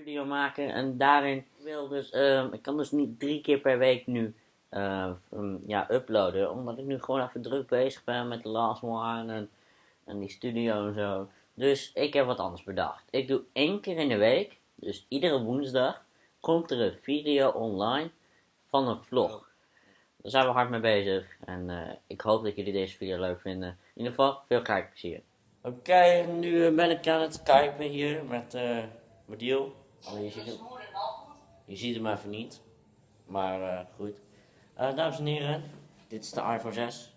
studio maken en daarin wil dus, ehm, ik kan dus niet drie keer per week nu eh, um, ja, uploaden, omdat ik nu gewoon even druk bezig ben met The Last One en, en die studio en zo. Dus ik heb wat anders bedacht. Ik doe één keer in de week, dus iedere woensdag, komt er een video online van een vlog. Daar zijn we hard mee bezig en eh, ik hoop dat jullie deze video leuk vinden. In ieder geval, veel kijkplezier. Oké, nu eh, ben ik aan het skypen hier met uh, Madiel. Alleen je ziet hem, je ziet hem even niet. Maar goed. dames en heren, dit is de iPhone 6.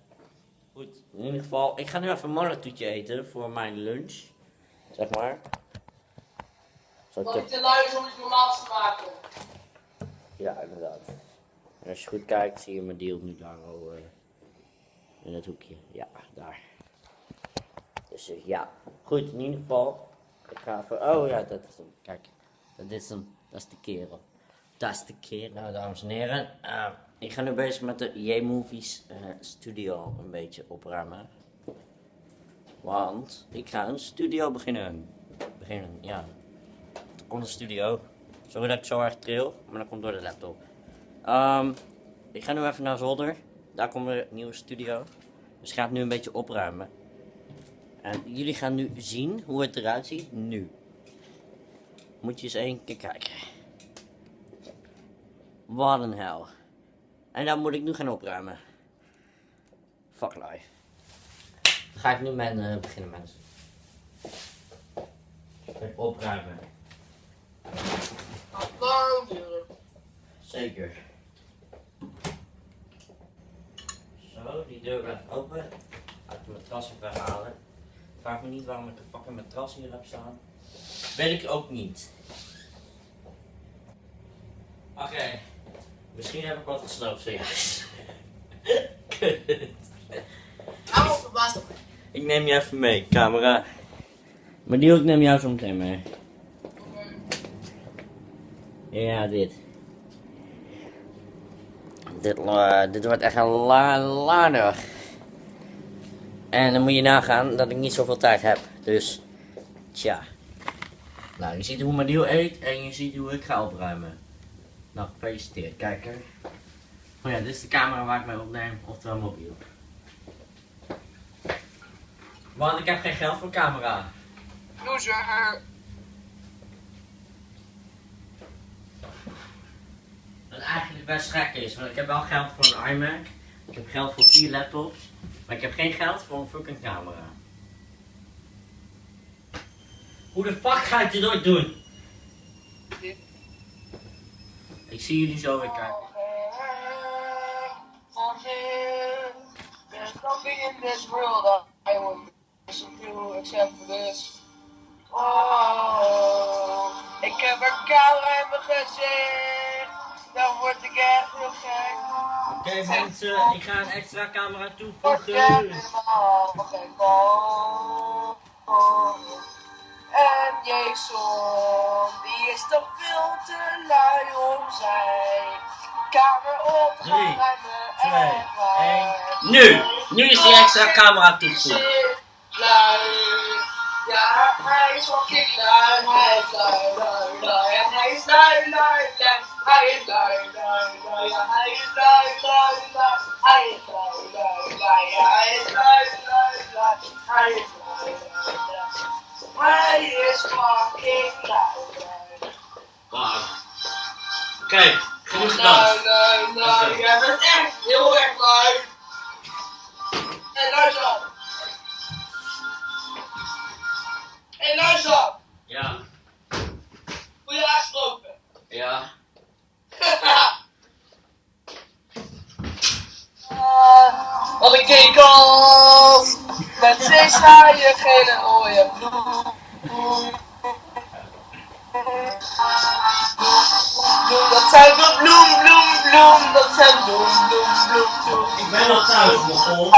Goed, in ieder geval, ik ga nu even een monnetoetje eten voor mijn lunch. Zeg maar. Zal ik te lui is om iets normaals te maken. Ja, inderdaad. En als je goed kijkt, zie je mijn deal nu daar al uh, in het hoekje. Ja, daar. Dus ja, goed, in ieder geval. Ik ga even, oh ja, dat is hem. Kijk, dat is hem. Dat is de kerel. Dat is de kerel. Nou, dames en heren. Uh, ik ga nu bezig met de J-Movies studio een beetje opruimen. Want ik ga een studio beginnen. Beginnen, ja. Er komt een studio. Sorry dat ik zo erg tril, maar dat komt door de laptop. Um, ik ga nu even naar zolder. Daar komt een nieuwe studio. Dus ik ga het nu een beetje opruimen. En jullie gaan nu zien hoe het eruit ziet nu. Moet je eens één keer kijken. Wat een hel. En dan moet ik nu gaan opruimen. Fuck life. Ga ik nu met uh, beginnen mensen. Opruimen. Waarom Zeker. Zo, die deur blijft open. Uit de matras even halen. Vraag me niet waarom ik een fucking matras hier heb staan. Weet ik ook niet. Oké. Misschien heb ik wat gesloopt zojuist. Kut. Hou verbaasd op Ik neem je even mee, camera. Maar die ook neem jou zo meteen mee. Ja, dit. Dit, uh, dit wordt echt een la En dan moet je nagaan dat ik niet zoveel tijd heb. Dus, tja. Nou, je ziet hoe mijn deal eet en je ziet hoe ik ga opruimen. Nou, gefeliciteerd, kijker. Oh ja, dit is de camera waar ik mee opneem, oftewel mobiel. Want ik heb geen geld voor camera. Loser. Wat eigenlijk best gek is, want ik heb wel geld voor een iMac. Ik heb geld voor vier laptops. Maar ik heb geen geld voor een fucking camera. Hoe de fuck ga ik dit ooit doen? Ik zie jullie zo weer kijken. There's nothing in this world that I would listen to except for this. Oh, ik heb een camera in mijn gezicht. Dan word ik echt heel gek. Oké okay, mensen, ik ga een extra camera toevoegen. helemaal gek van. En Jason, die is toch veel te lui om zijn kamer op te gaan ruimen. 2, 1. Nu! Nu is die extra camera toegevoegd. Ja, hij is fucking lui, hij is lui, lui, lui. En hij is lui, lui, lui. Hij is lui, lui, lui. Ja, hij is lui, lui, lui. Hij is lui, lui, lui. Ja, hij is lui. Okay, genoeg gedanst. Lui, lui, lui. Jij bent echt heel erg lui. En luister. Hé, hey, luister! Ja. Hoe je aangesproken? Ja. uh, wat een kekel! Met zes haaien, gele rode bloem. Zijn de bloem, bloem, bloem. Dat zijn bloem, bloem, bloem, bloem. Ik ben al thuis, mogol.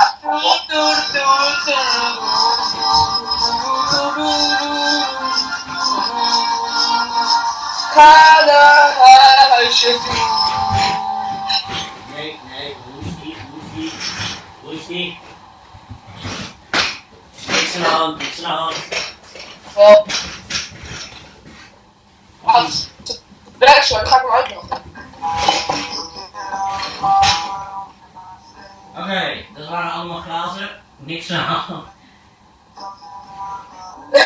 Ga naar huisje toe. Nee, nee, hoe is die, hoe is die, hoe is die? Niks aan de hand, niks aan de hand. Werkt zo, dan ga ik hem uitnodigen. Oké, dat waren allemaal glazen. Niks aan.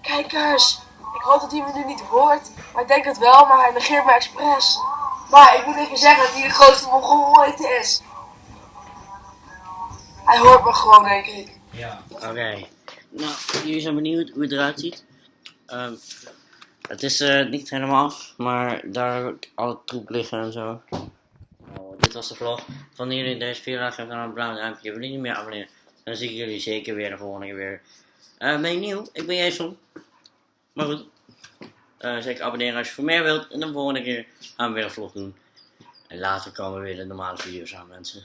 Kijkers, ik hoop dat hij me nu niet hoort. Maar ik denk het wel, maar hij negeert me expres. Maar ik moet even zeggen dat hij de grootste mongool ooit is. Hij hoort me gewoon, denk ik. Ja. Oké. Nou, jullie zijn benieuwd hoe het eruit ziet. Ehm, het is eh, niet helemaal af, maar daar alle troep liggen en zo. Nou, dit was de vlog. Van jullie deze video geef dan een blauw duimpje. Wil je niet meer abonneren? Dan zie ik jullie zeker weer de volgende keer weer. Eh, ben je nieuw? Ik ben Jason. Maar goed. Eh, zeker abonneren als je voor meer wilt. En de volgende keer gaan we weer een vlog doen. En later komen weer de normale video's aan mensen.